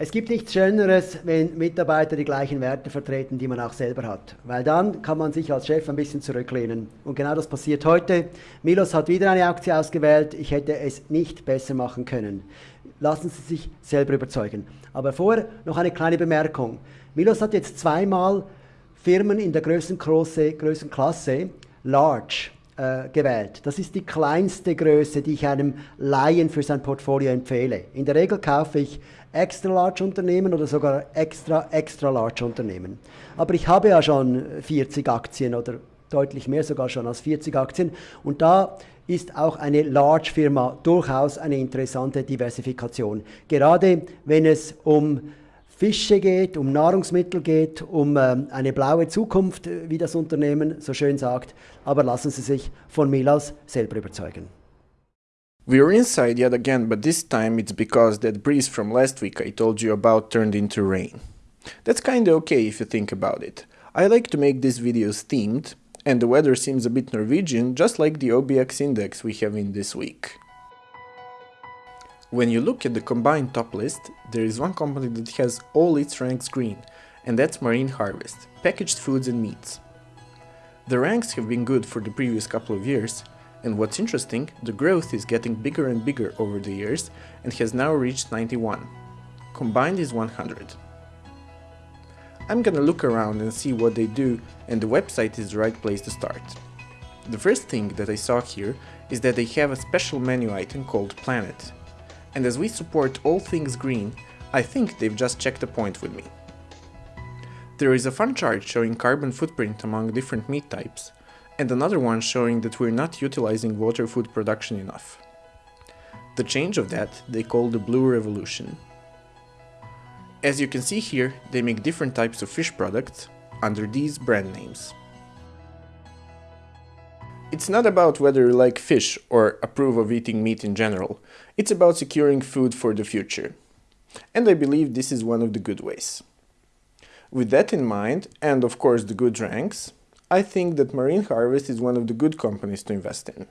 Es gibt nichts Schöneres, wenn Mitarbeiter die gleichen Werte vertreten, die man auch selber hat. Weil dann kann man sich als Chef ein bisschen zurücklehnen. Und genau das passiert heute. Milos hat wieder eine Aktie ausgewählt. Ich hätte es nicht besser machen können. Lassen Sie sich selber überzeugen. Aber vorher noch eine kleine Bemerkung. Milos hat jetzt zweimal Firmen in der Größenklasse, Größenklasse Large äh, gewählt. Das ist die kleinste Größe, die ich einem Laien für sein Portfolio empfehle. In der Regel kaufe ich extra large Unternehmen oder sogar extra extra large Unternehmen. Aber ich habe ja schon 40 Aktien oder deutlich mehr sogar schon als 40 Aktien und da ist auch eine Large Firma durchaus eine interessante Diversifikation. Gerade wenn es um Fische geht, um Nahrungsmittel geht, um ähm, eine blaue Zukunft, wie das Unternehmen so schön sagt. Aber lassen Sie sich von Milas selber überzeugen. We're inside yet again, but this time it's because that breeze from last week I told you about turned into rain. That's kinda okay if you think about it. I like to make these videos themed, and the weather seems a bit Norwegian, just like the OBX index we have in this week. When you look at the combined top list, there is one company that has all its ranks green, and that's Marine Harvest, packaged foods and meats. The ranks have been good for the previous couple of years, and what's interesting, the growth is getting bigger and bigger over the years and has now reached 91. Combined is 100. I'm gonna look around and see what they do, and the website is the right place to start. The first thing that I saw here is that they have a special menu item called Planet, and as we support all things green, I think they've just checked a point with me. There is a fun chart showing carbon footprint among different meat types, and another one showing that we're not utilizing water food production enough. The change of that they call the Blue Revolution. As you can see here, they make different types of fish products under these brand names. It's not about whether you like fish or approve of eating meat in general, it's about securing food for the future. And I believe this is one of the good ways. With that in mind, and of course the good ranks, I think that Marine Harvest is one of the good companies to invest in.